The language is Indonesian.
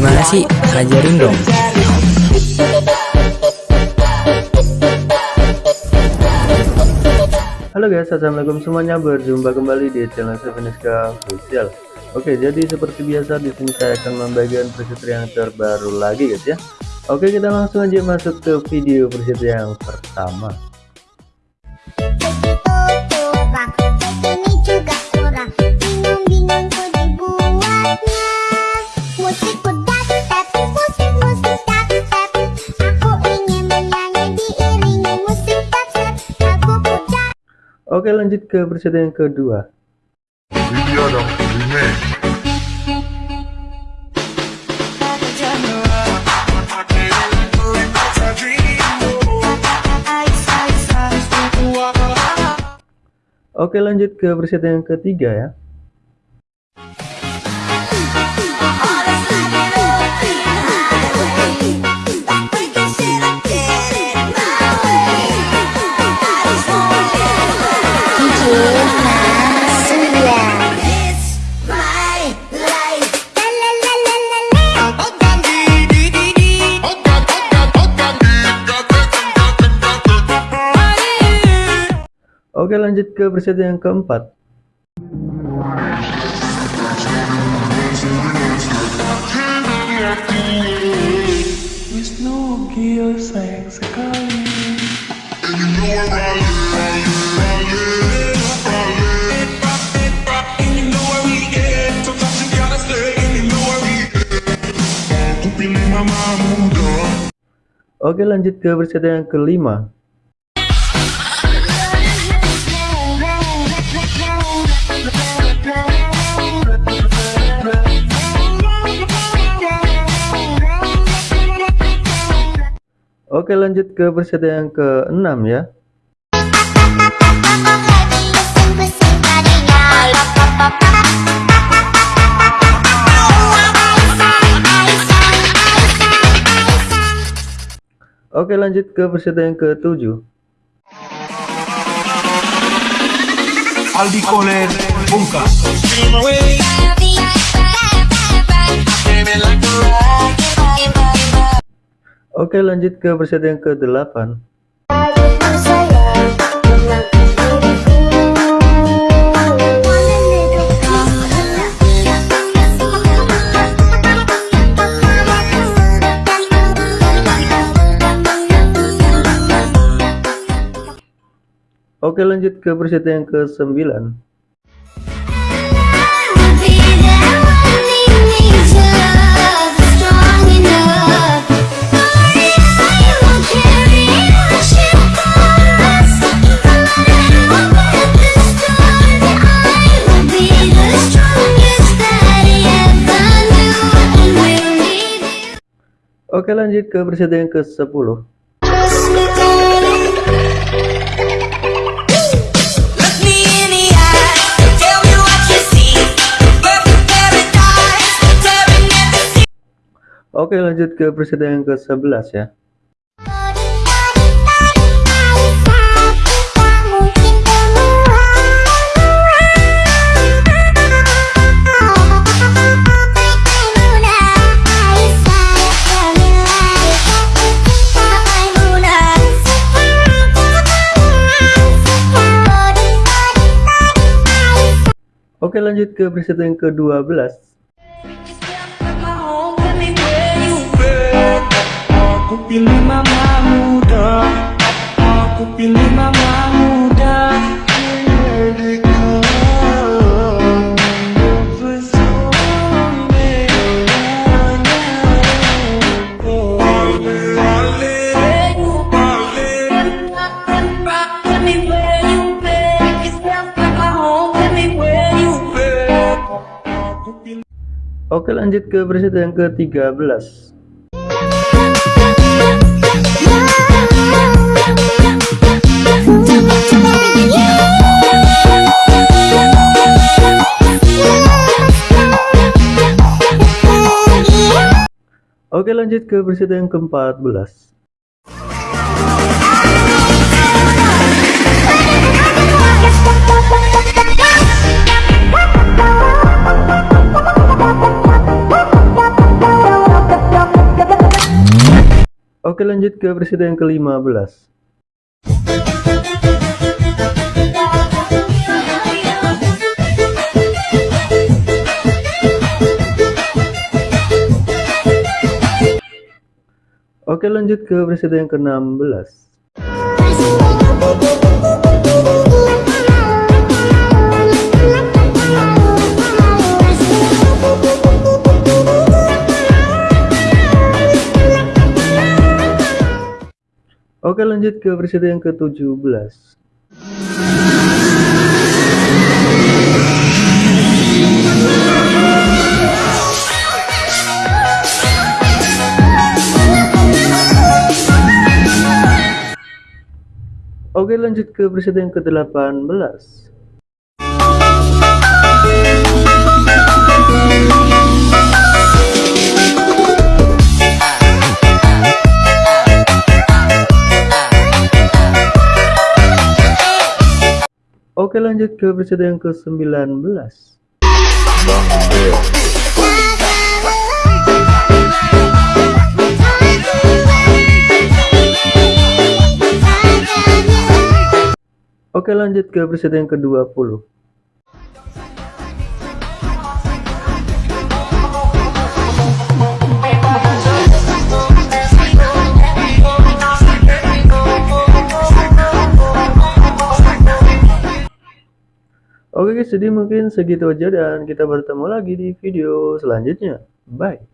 Gimana sih? Ajarin dong. Halo guys, assalamualaikum semuanya. Berjumpa kembali di channel Seveniska Official. Oke, jadi seperti biasa di sini saya akan membagikan preset yang terbaru lagi guys ya. Oke, kita langsung aja masuk ke video preset yang pertama. Oke lanjut ke preset yang kedua Video dong, remake Oke lanjut ke preset yang ketiga ya Oke lanjut ke preset yang keempat. Oke lanjut ke preset yang kelima Oke lanjut ke preset yang ke-6 ya. Oke lanjut ke preset yang ke-7 Aldi Koler Bungka Oke lanjut ke preset yang ke-8 Oke lanjut ke preset yang ke-9 Oke lanjut ke preset yang ke-10 Oke lanjut ke preset yang ke-11 ya Oke lanjut ke preset yang ke-12 Aku pilih mama muda Aku pilih mama muda Oke lanjut ke preset yang ke-13 Oke lanjut ke preset yang ke-14 Oke lanjut ke presiden yang ke-15 Oke lanjut ke presiden yang ke-16 Oke lanjut ke presiden yang ke-17 Oke lanjut ke presiden yang ke-18 Oke lanjut ke presiden yang ke-19 Bang Bel Oke lanjut ke presiden yang ke-20 Jadi mungkin segitu aja dan kita bertemu lagi di video selanjutnya. Bye.